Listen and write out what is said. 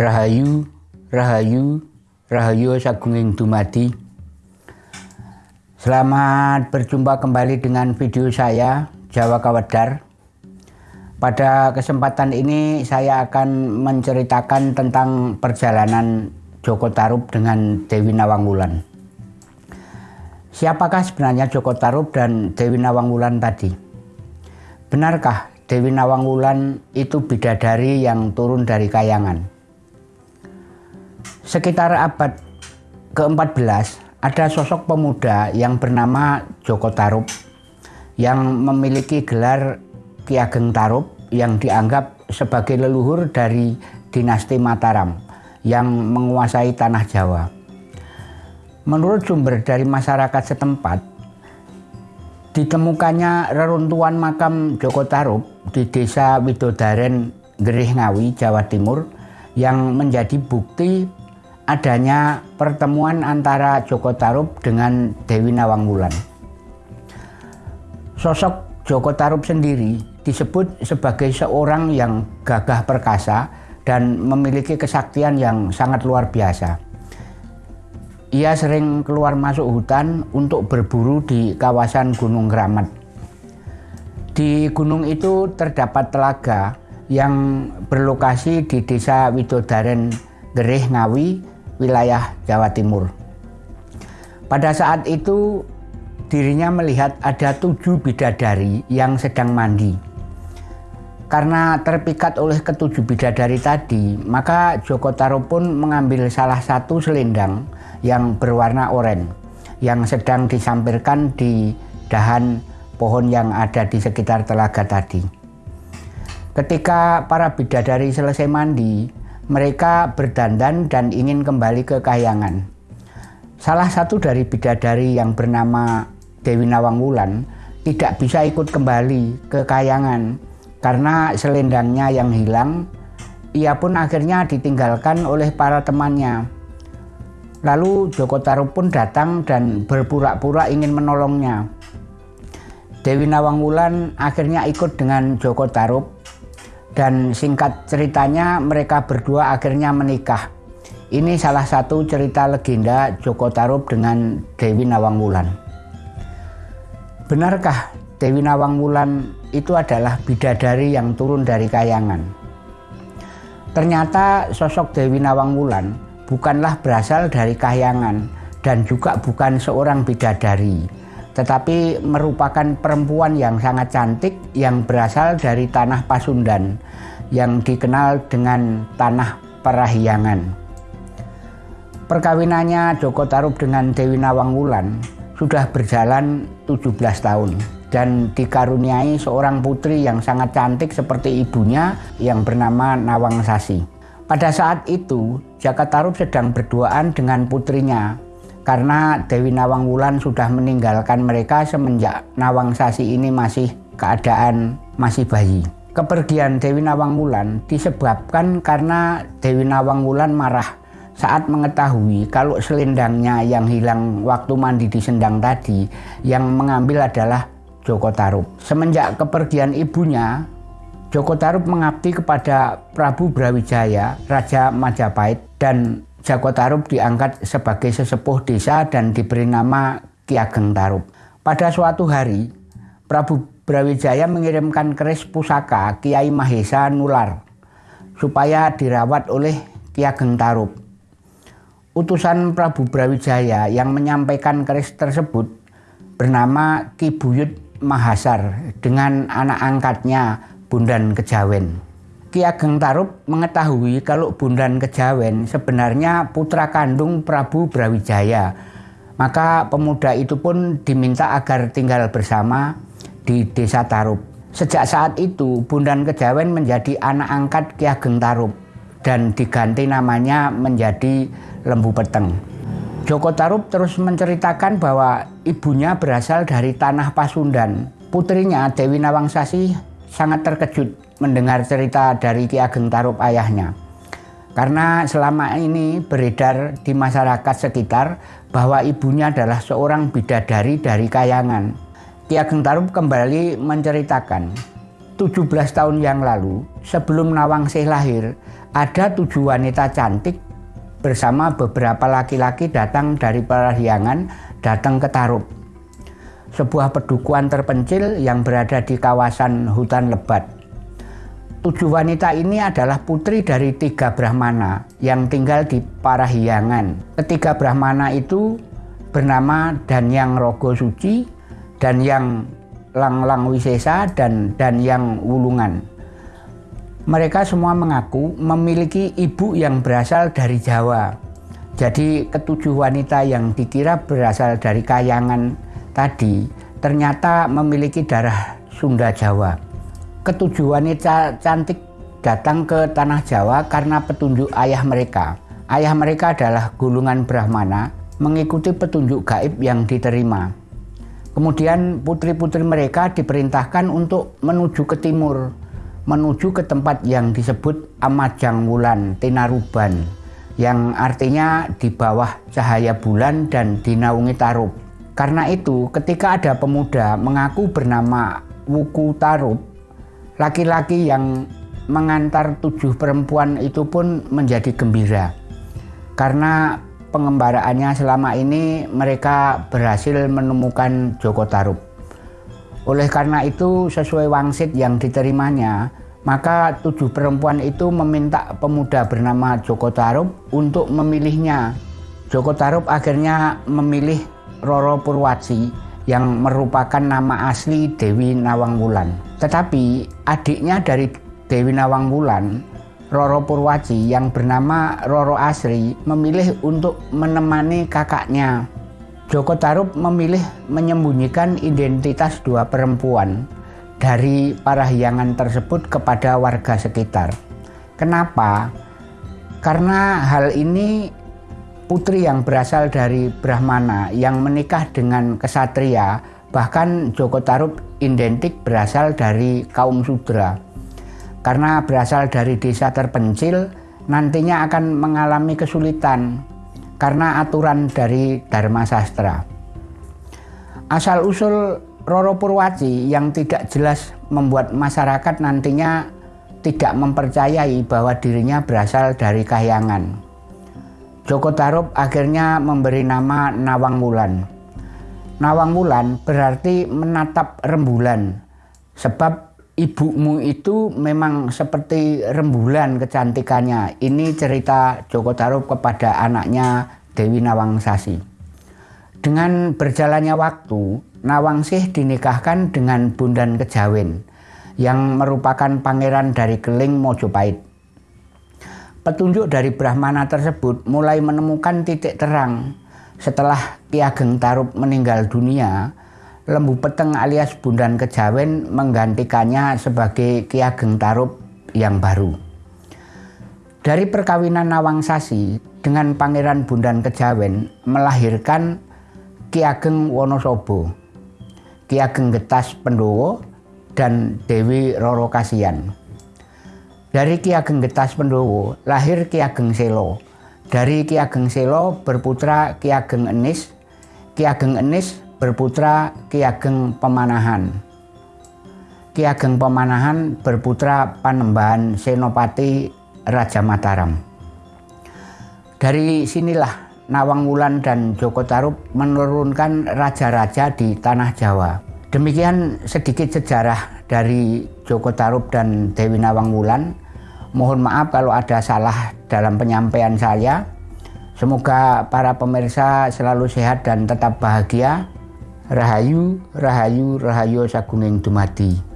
Rahayu, Rahayu, Rahayu Sagunging Dumadi. Selamat berjumpa kembali dengan video saya, Jawa Kawedar. Pada kesempatan ini saya akan menceritakan tentang perjalanan Joko Tarub dengan Dewi Nawangwulan. Siapakah sebenarnya Joko Tarub dan Dewi Nawangwulan tadi? Benarkah Dewi Nawangwulan itu bidadari yang turun dari kayangan? Sekitar abad ke-14 ada sosok pemuda yang bernama Joko Tarub yang memiliki gelar Ki Ageng Tarub yang dianggap sebagai leluhur dari dinasti Mataram yang menguasai tanah Jawa. Menurut sumber dari masyarakat setempat, ditemukannya reruntuhan makam Joko Tarub di desa Widodaren, Gerih Ngawi, Jawa Timur yang menjadi bukti adanya pertemuan antara Joko Tarub dengan Dewi Nawangwulan. Sosok Joko Tarub sendiri disebut sebagai seorang yang gagah perkasa dan memiliki kesaktian yang sangat luar biasa. Ia sering keluar masuk hutan untuk berburu di kawasan Gunung Keramat. Di gunung itu terdapat telaga yang berlokasi di desa Widodaren Gerih Ngawi wilayah Jawa Timur. Pada saat itu dirinya melihat ada tujuh bidadari yang sedang mandi. Karena terpikat oleh ketujuh bidadari tadi, maka Joko Taro pun mengambil salah satu selendang yang berwarna oranye yang sedang disampirkan di dahan pohon yang ada di sekitar telaga tadi. Ketika para bidadari selesai mandi, mereka berdandan dan ingin kembali ke kayangan. Salah satu dari bidadari yang bernama Dewi Nawangwulan tidak bisa ikut kembali ke kayangan karena selendangnya yang hilang. Ia pun akhirnya ditinggalkan oleh para temannya. Lalu Joko Tarub pun datang dan berpura-pura ingin menolongnya. Dewi Nawangwulan akhirnya ikut dengan Joko Tarub dan singkat ceritanya mereka berdua akhirnya menikah. Ini salah satu cerita legenda Joko Tarub dengan Dewi Nawangwulan. Benarkah Dewi Nawangwulan itu adalah bidadari yang turun dari kayangan? Ternyata sosok Dewi Nawangwulan bukanlah berasal dari kayangan dan juga bukan seorang bidadari tetapi merupakan perempuan yang sangat cantik yang berasal dari tanah Pasundan yang dikenal dengan tanah Parahyangan. Perkawinannya Joko Tarub dengan Dewi Nawangwulan sudah berjalan 17 tahun dan dikaruniai seorang putri yang sangat cantik seperti ibunya yang bernama Nawang Sasi. Pada saat itu, Jaka Tarub sedang berduaan dengan putrinya karena Dewi Nawang Wulan sudah meninggalkan mereka semenjak Nawang Sasi ini masih keadaan masih bayi. Kepergian Dewi Nawang Wulan disebabkan karena Dewi Nawang Wulan marah saat mengetahui kalau selendangnya yang hilang waktu mandi di sendang tadi yang mengambil adalah Joko Tarub. Semenjak kepergian ibunya, Joko Tarub mengabdi kepada Prabu Brawijaya, Raja Majapahit dan Jako Tarub diangkat sebagai sesepuh desa dan diberi nama Ki Ageng Tarub. Pada suatu hari, Prabu Brawijaya mengirimkan keris pusaka Kiai Mahesa Nular supaya dirawat oleh Ki Ageng Tarub. Utusan Prabu Brawijaya yang menyampaikan keris tersebut bernama Ki Buyut Mahasar dengan anak angkatnya Bundan Kejawen. Ki Ageng Tarub mengetahui kalau Bundan Kejawen sebenarnya putra kandung Prabu Brawijaya. Maka pemuda itu pun diminta agar tinggal bersama di desa Tarub. Sejak saat itu Bundan Kejawen menjadi anak angkat Ki Ageng Tarub dan diganti namanya menjadi Lembu Peteng. Joko Tarub terus menceritakan bahwa ibunya berasal dari tanah Pasundan. Putrinya Dewi Nawangsasi sangat terkejut mendengar cerita dari Ki Ageng Tarub ayahnya. Karena selama ini beredar di masyarakat sekitar bahwa ibunya adalah seorang bidadari dari kayangan. Ki Ageng Tarub kembali menceritakan, 17 tahun yang lalu, sebelum Nawangsih lahir, ada tujuh wanita cantik bersama beberapa laki-laki datang dari Parahyangan datang ke Tarup. Sebuah pedukuhan terpencil yang berada di kawasan hutan lebat. Tujuh wanita ini adalah putri dari tiga Brahmana yang tinggal di Parahyangan. Ketiga Brahmana itu bernama Danyang Rogo Suci, Danyang Lang-Lang Wisesa dan dan yang Wulungan. Mereka semua mengaku memiliki ibu yang berasal dari Jawa. Jadi ketujuh wanita yang dikira berasal dari Kayangan tadi ternyata memiliki darah Sunda Jawa. Ketujuh wanita cantik datang ke tanah Jawa karena petunjuk ayah mereka. Ayah mereka adalah gulungan Brahmana mengikuti petunjuk gaib yang diterima. Kemudian putri-putri mereka diperintahkan untuk menuju ke timur, menuju ke tempat yang disebut Amajang Wulan Tinaruban, yang artinya di bawah cahaya bulan dan dinaungi Tarub. Karena itu, ketika ada pemuda mengaku bernama Wuku Tarub, laki-laki yang mengantar tujuh perempuan itu pun menjadi gembira. Karena pengembaraannya selama ini mereka berhasil menemukan Joko Tarub. Oleh karena itu sesuai wangsit yang diterimanya, maka tujuh perempuan itu meminta pemuda bernama Joko Tarub untuk memilihnya. Joko Tarub akhirnya memilih Roro Purwaci yang merupakan nama asli Dewi Nawang Wulan. Tetapi adiknya dari Dewi Nawang Wulan Roro Purwaci yang bernama Roro Asri memilih untuk menemani kakaknya. Joko Tarub memilih menyembunyikan identitas dua perempuan dari parahyangan tersebut kepada warga sekitar. Kenapa? Karena hal ini putri yang berasal dari Brahmana yang menikah dengan kesatria bahkan Joko Tarub identik berasal dari kaum Sudra karena berasal dari desa terpencil nantinya akan mengalami kesulitan karena aturan dari Dharma Sastra. Asal-usul Roro Purwaci yang tidak jelas membuat masyarakat nantinya tidak mempercayai bahwa dirinya berasal dari Kahyangan. Joko Tarub akhirnya memberi nama Nawang Wulan. Nawang Wulan berarti menatap rembulan, sebab ibumu itu memang seperti rembulan kecantikannya. Ini cerita Joko Tarub kepada anaknya Dewi Nawangsasi. Dengan berjalannya waktu, Nawangsih dinikahkan dengan Bundan Kejawen yang merupakan pangeran dari Keling Mojopahit. Petunjuk dari Brahmana tersebut mulai menemukan titik terang setelah Ki Ageng Tarub meninggal dunia Lembu Peteng alias Bundan Kejawen menggantikannya sebagai Ki Ageng Tarub yang baru. Dari perkawinan Nawang Sasi dengan Pangeran Bundan Kejawen melahirkan Ki Ageng Wonosobo, Ki Ageng Getas Pendowo, dan Dewi Roro Kasian. Dari Ki Ageng Getas Pendowo lahir Ki Ageng Selo. Dari Ki Ageng Selo berputra Ki Ageng Enis. Ki Ageng Enis berputra Ki Ageng Pemanahan. Ki Ageng Pemanahan berputra Panembahan Senopati Raja Mataram. Dari sinilah Nawang Wulan dan Joko Tarub menurunkan raja-raja di tanah Jawa. Demikian sedikit sejarah dari Joko Tarub dan Dewi Nawang Wulan. Mohon maaf kalau ada salah dalam penyampaian saya. Semoga para pemirsa selalu sehat dan tetap bahagia. Rahayu, Rahayu, Rahayu Sagunging Dumadi.